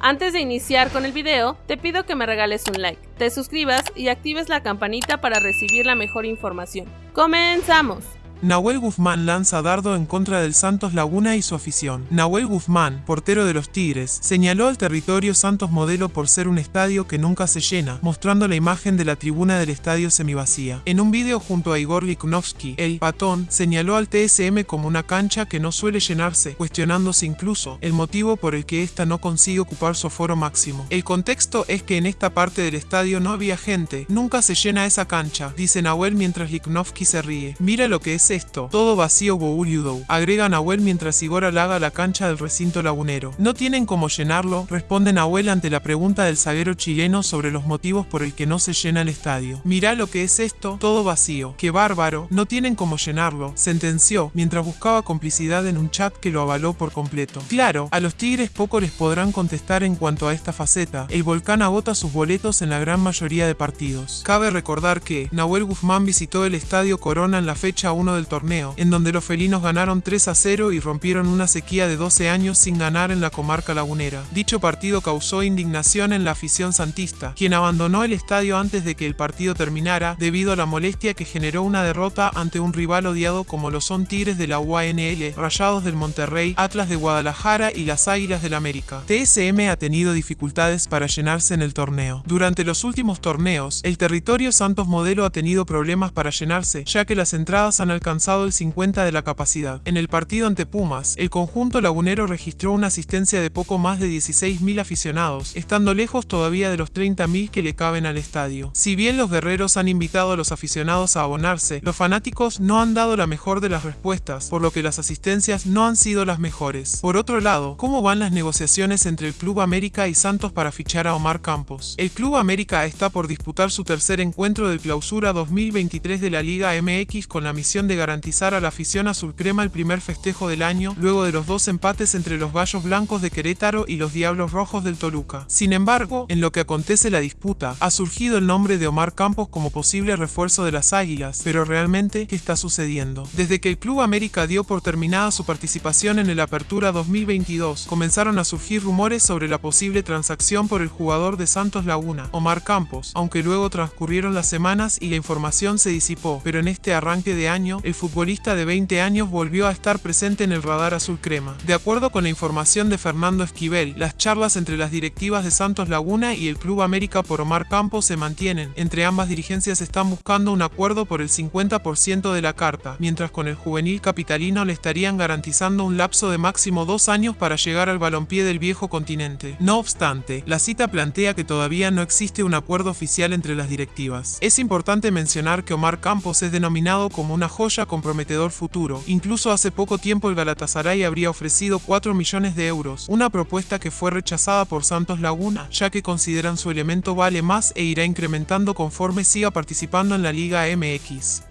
Antes de iniciar con el video, te pido que me regales un like, te suscribas y actives la campanita para recibir la mejor información. ¡Comenzamos! Nahuel Guzmán lanza dardo en contra del Santos Laguna y su afición. Nahuel Guzmán, portero de los Tigres, señaló al territorio Santos Modelo por ser un estadio que nunca se llena, mostrando la imagen de la tribuna del estadio semivacía. En un vídeo junto a Igor Liknovsky, el patón señaló al TSM como una cancha que no suele llenarse, cuestionándose incluso el motivo por el que ésta no consigue ocupar su aforo máximo. El contexto es que en esta parte del estadio no había gente, nunca se llena esa cancha, dice Nahuel mientras Liknovsky se ríe. Mira lo que es esto? Todo vacío Bouriudou. Agrega Nahuel mientras Igor halaga la cancha del recinto lagunero. ¿No tienen cómo llenarlo? Responde Nahuel ante la pregunta del zaguero chileno sobre los motivos por el que no se llena el estadio. Mirá lo que es esto, todo vacío. ¡Qué bárbaro! No tienen cómo llenarlo, sentenció mientras buscaba complicidad en un chat que lo avaló por completo. Claro, a los Tigres poco les podrán contestar en cuanto a esta faceta. El Volcán agota sus boletos en la gran mayoría de partidos. Cabe recordar que Nahuel Guzmán visitó el Estadio Corona en la fecha 1 del torneo, en donde los felinos ganaron 3 a 0 y rompieron una sequía de 12 años sin ganar en la comarca lagunera. Dicho partido causó indignación en la afición santista, quien abandonó el estadio antes de que el partido terminara debido a la molestia que generó una derrota ante un rival odiado como lo son Tigres de la UANL, Rayados del Monterrey, Atlas de Guadalajara y las Águilas del América. TSM ha tenido dificultades para llenarse en el torneo. Durante los últimos torneos, el territorio Santos Modelo ha tenido problemas para llenarse, ya que las entradas han alcanzado alcanzado el 50 de la capacidad. En el partido ante Pumas, el conjunto lagunero registró una asistencia de poco más de 16.000 aficionados, estando lejos todavía de los 30.000 que le caben al estadio. Si bien los guerreros han invitado a los aficionados a abonarse, los fanáticos no han dado la mejor de las respuestas, por lo que las asistencias no han sido las mejores. Por otro lado, ¿cómo van las negociaciones entre el Club América y Santos para fichar a Omar Campos? El Club América está por disputar su tercer encuentro del clausura 2023 de la Liga MX con la misión de garantizar a la afición azul crema el primer festejo del año, luego de los dos empates entre los Gallos Blancos de Querétaro y los Diablos Rojos del Toluca. Sin embargo, en lo que acontece la disputa, ha surgido el nombre de Omar Campos como posible refuerzo de las Águilas, pero realmente, ¿qué está sucediendo? Desde que el Club América dio por terminada su participación en el Apertura 2022, comenzaron a surgir rumores sobre la posible transacción por el jugador de Santos Laguna, Omar Campos, aunque luego transcurrieron las semanas y la información se disipó, pero en este arranque de año, el futbolista de 20 años volvió a estar presente en el radar azul crema. De acuerdo con la información de Fernando Esquivel, las charlas entre las directivas de Santos Laguna y el Club América por Omar Campos se mantienen. Entre ambas dirigencias están buscando un acuerdo por el 50% de la carta, mientras con el juvenil capitalino le estarían garantizando un lapso de máximo dos años para llegar al balompié del viejo continente. No obstante, la cita plantea que todavía no existe un acuerdo oficial entre las directivas. Es importante mencionar que Omar Campos es denominado como una joya comprometedor futuro. Incluso hace poco tiempo el Galatasaray habría ofrecido 4 millones de euros, una propuesta que fue rechazada por Santos Laguna, ya que consideran su elemento vale más e irá incrementando conforme siga participando en la Liga MX.